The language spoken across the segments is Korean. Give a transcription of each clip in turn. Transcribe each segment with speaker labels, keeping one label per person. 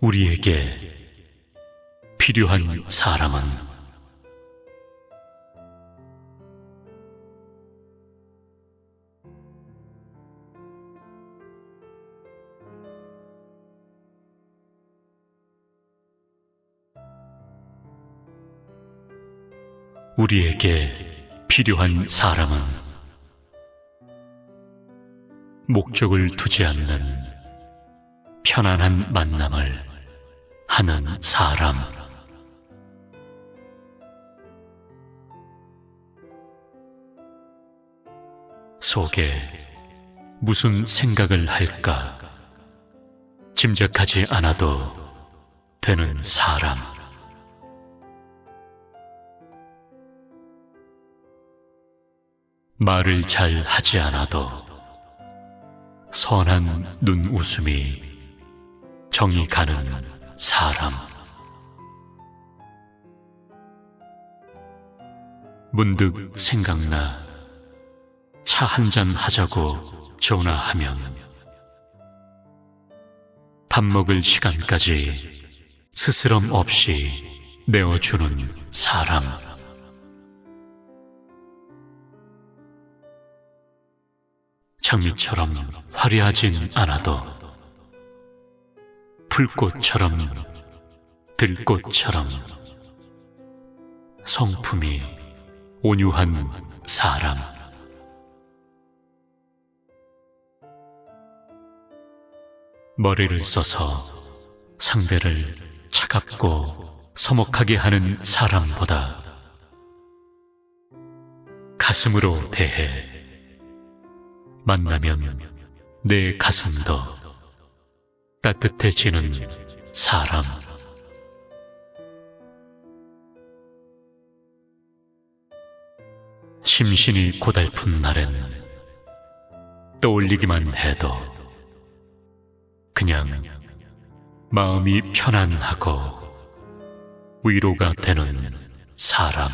Speaker 1: 우리에게 필요한 사람은 우리에게 필요한 사람은 목적을 두지 않는 편안한 만남을 하는 사람. 속에 무슨 생각을 할까 짐작하지 않아도 되는 사람. 말을 잘 하지 않아도 선한 눈웃음이 정이 가는 사람. 문득 생각나 차 한 잔 하자고 전화하면 밥 먹을 시간까지 스스럼 없이 내어주는 사람. 장미처럼 화려하진 않아도 풀꽃처럼 들꽃처럼. 성품이 온유한 사람. 머리를 써서 상대를 차갑고 서먹하게 하는 사람보다 가슴으로 대해 만나면 내 가슴도 따뜻해지는 사람. 심신이 고달픈 날엔 떠올리기만 해도 그냥 마음이 편안하고 위로가 되는 사람.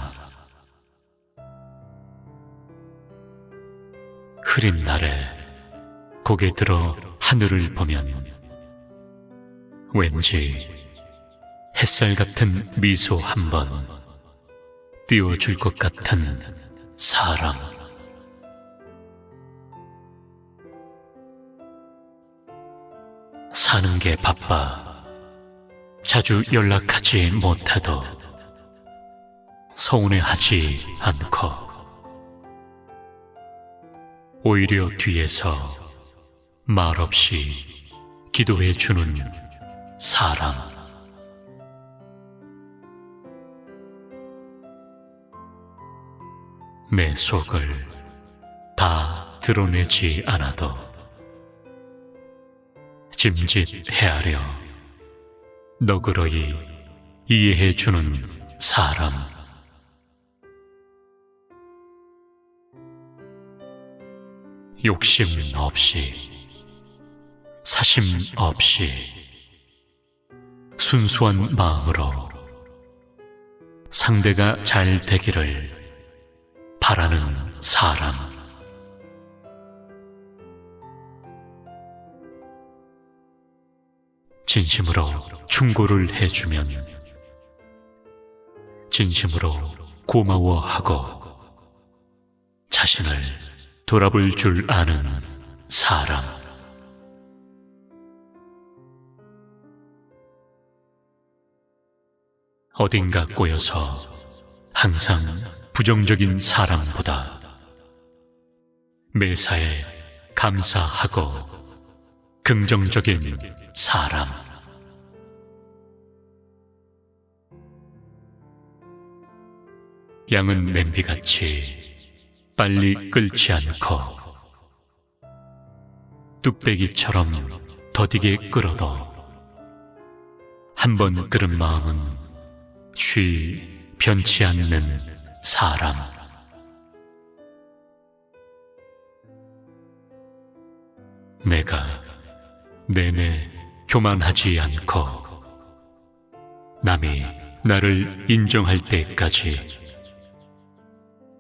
Speaker 1: 흐린 날에 고개 들어 하늘을 보면 왠지 햇살 같은 미소 한 번 띄워줄 것 같은 사람. 사는 게 바빠 자주 연락하지 못해도 서운해하지 않고 오히려 뒤에서 말없이 기도해 주는 사람. 내 속을 다 드러내지 않아도 짐짓 헤아려 너그러이 이해해 주는 사람. 욕심 없이 사심 없이 순수한 마음으로 상대가 잘 되기를 바라는 사람. 진심으로 충고를 해주면 진심으로 고마워하고 자신을 돌아볼 줄 아는 사람. 어딘가 꼬여서 항상 부정적인 사람보다 매사에 감사하고 긍정적인 사람. 양은 냄비같이 빨리 끓지 않고 뚝배기처럼 더디게 끓어도 한 번 끓은 마음은 쉬 변치 않는 사람. 내가 내내 교만하지 않고 남이 나를 인정할 때까지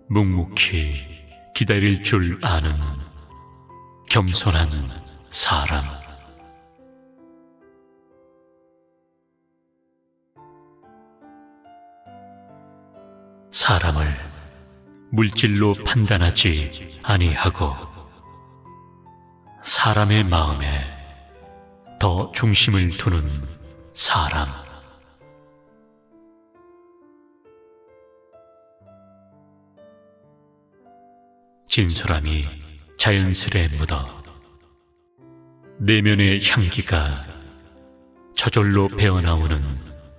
Speaker 1: 묵묵히 기다릴 줄 아는 겸손한 사람. 사람을 물질로 판단하지 아니하고 사람의 마음에 더 중심을 두는 사람. 진솔함이 자연스레 묻어 내면의 향기가 저절로 배어나오는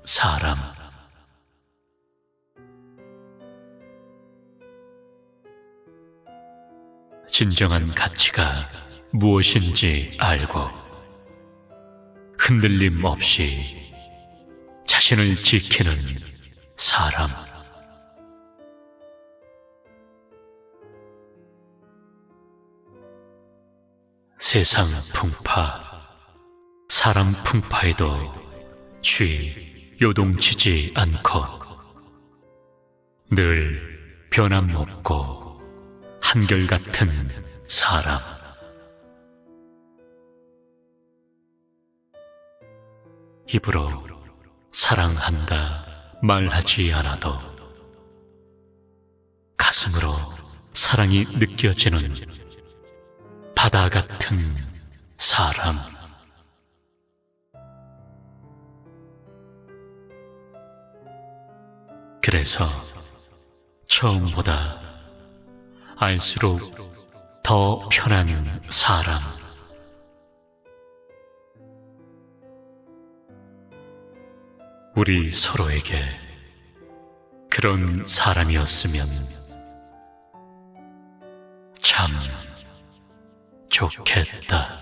Speaker 1: 사람. 진정한 가치가 무엇인지 알고 흔들림 없이 자신을 지키는 사람. 세상 풍파, 사람 풍파에도 쉬 요동치지 않고 늘 변함없고 한결같은 사람. 입으로 사랑한다 말하지 않아도 가슴으로 사랑이 느껴지는 바다 같은 사람. 그래서 처음보다 알수록 더 편한 사람. 우리 서로에게 그런 사람이었으면 참 좋겠다.